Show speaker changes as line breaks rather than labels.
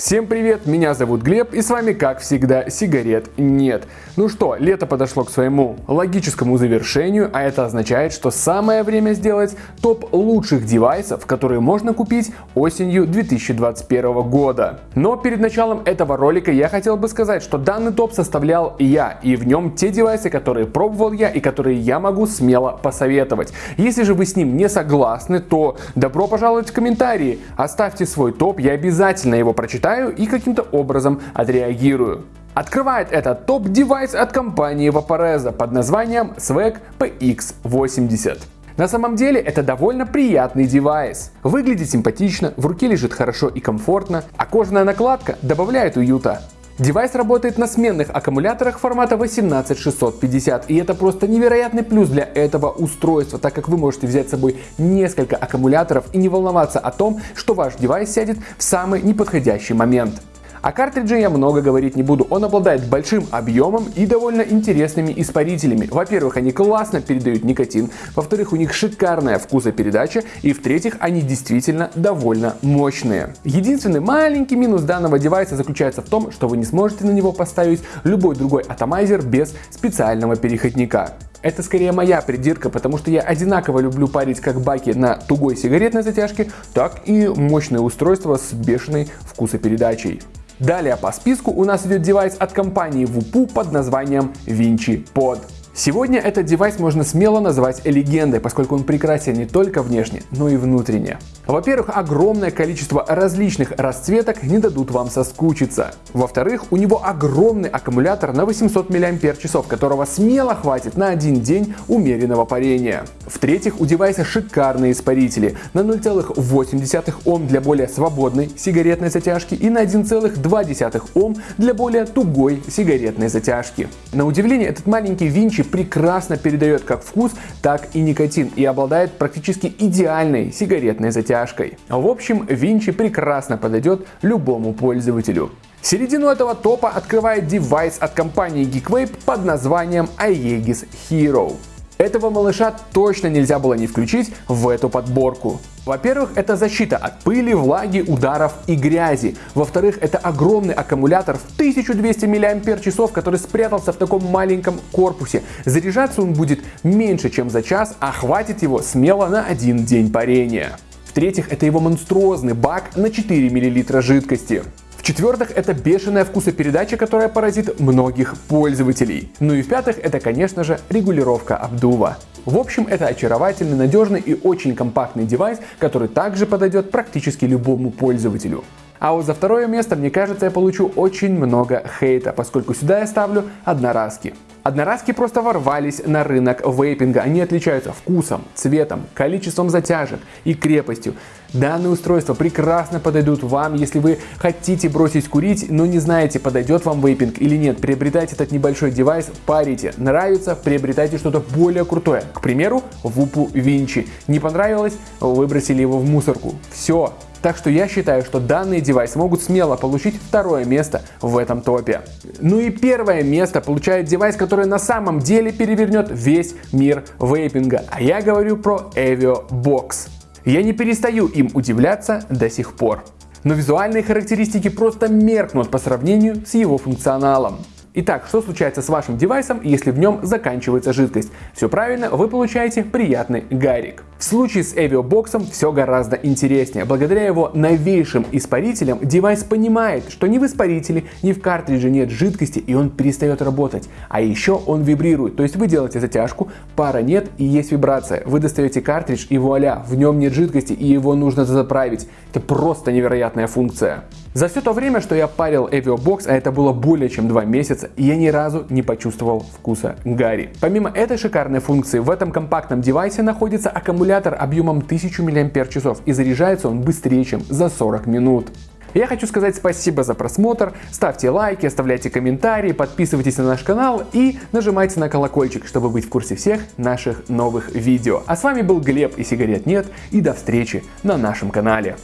Всем привет, меня зовут Глеб и с вами как всегда сигарет нет. Ну что, лето подошло к своему логическому завершению, а это означает, что самое время сделать топ лучших девайсов, которые можно купить осенью 2021 года. Но перед началом этого ролика я хотел бы сказать, что данный топ составлял я и в нем те девайсы, которые пробовал я и которые я могу смело посоветовать. Если же вы с ним не согласны, то добро пожаловать в комментарии, оставьте свой топ, я обязательно его прочитаю прочитаю и каким-то образом отреагирую. Открывает этот топ-девайс от компании Vaporesso под названием Swag PX80. На самом деле это довольно приятный девайс. Выглядит симпатично, в руке лежит хорошо и комфортно, а кожаная накладка добавляет уюта. Девайс работает на сменных аккумуляторах формата 18650 и это просто невероятный плюс для этого устройства, так как вы можете взять с собой несколько аккумуляторов и не волноваться о том, что ваш девайс сядет в самый неподходящий момент. О картридже я много говорить не буду, он обладает большим объемом и довольно интересными испарителями. Во-первых, они классно передают никотин, во-вторых, у них шикарная вкусопередача и в-третьих, они действительно довольно мощные. Единственный маленький минус данного девайса заключается в том, что вы не сможете на него поставить любой другой атомайзер без специального переходника. Это скорее моя придирка, потому что я одинаково люблю парить как баки на тугой сигаретной затяжке, так и мощное устройство с бешеной вкусопередачей. Далее по списку у нас идет девайс от компании WUPU под названием Vinci Pod. Сегодня этот девайс можно смело назвать легендой, поскольку он прекрасен не только внешне, но и внутренне. Во-первых, огромное количество различных расцветок не дадут вам соскучиться. Во-вторых, у него огромный аккумулятор на 800 мАч, которого смело хватит на один день умеренного парения. В-третьих, у девайса шикарные испарители на 0,8 Ом для более свободной сигаретной затяжки и на 1,2 Ом для более тугой сигаретной затяжки. На удивление, этот маленький Винчи прекрасно передает как вкус, так и никотин и обладает практически идеальной сигаретной затяжкой. В общем, Винчи прекрасно подойдет любому пользователю. Середину этого топа открывает девайс от компании Geekwave под названием Aegis Hero. Этого малыша точно нельзя было не включить в эту подборку. Во-первых, это защита от пыли, влаги, ударов и грязи. Во-вторых, это огромный аккумулятор в 1200 мАч, который спрятался в таком маленьком корпусе. Заряжаться он будет меньше, чем за час, а хватит его смело на один день парения. В-третьих, это его монструозный бак на 4 мл жидкости. В-четвертых, это бешеная вкусопередача, которая поразит многих пользователей. Ну и в-пятых, это, конечно же, регулировка обдува. В общем, это очаровательный, надежный и очень компактный девайс, который также подойдет практически любому пользователю. А вот за второе место, мне кажется, я получу очень много хейта, поскольку сюда я ставлю одноразки. Одноразки просто ворвались на рынок вейпинга. Они отличаются вкусом, цветом, количеством затяжек и крепостью. Данные устройства прекрасно подойдут вам, если вы хотите бросить курить, но не знаете, подойдет вам вейпинг или нет. Приобретайте этот небольшой девайс, парите. Нравится, приобретайте что-то более крутое. К примеру, Вупу Винчи. Не понравилось, выбросили его в мусорку. Все, так что я считаю, что данные девайсы могут смело получить второе место в этом топе. Ну и первое место получает девайс, который на самом деле перевернет весь мир вейпинга. А я говорю про Evio Box. Я не перестаю им удивляться до сих пор. Но визуальные характеристики просто меркнут по сравнению с его функционалом. Итак, что случается с вашим девайсом, если в нем заканчивается жидкость? Все правильно, вы получаете приятный гарик. В случае с Avio все гораздо интереснее. Благодаря его новейшим испарителям девайс понимает, что ни в испарителе, ни в картридже нет жидкости и он перестает работать. А еще он вибрирует, то есть вы делаете затяжку, пара нет и есть вибрация. Вы достаете картридж и вуаля, в нем нет жидкости и его нужно заправить. Это просто невероятная функция. За все то время, что я парил Avio а это было более чем 2 месяца, я ни разу не почувствовал вкуса Гарри. Помимо этой шикарной функции, в этом компактном девайсе находится аккумулятор объемом 1000 мАч и заряжается он быстрее, чем за 40 минут. Я хочу сказать спасибо за просмотр, ставьте лайки, оставляйте комментарии, подписывайтесь на наш канал и нажимайте на колокольчик, чтобы быть в курсе всех наших новых видео. А с вами был Глеб и сигарет нет и до встречи на нашем канале.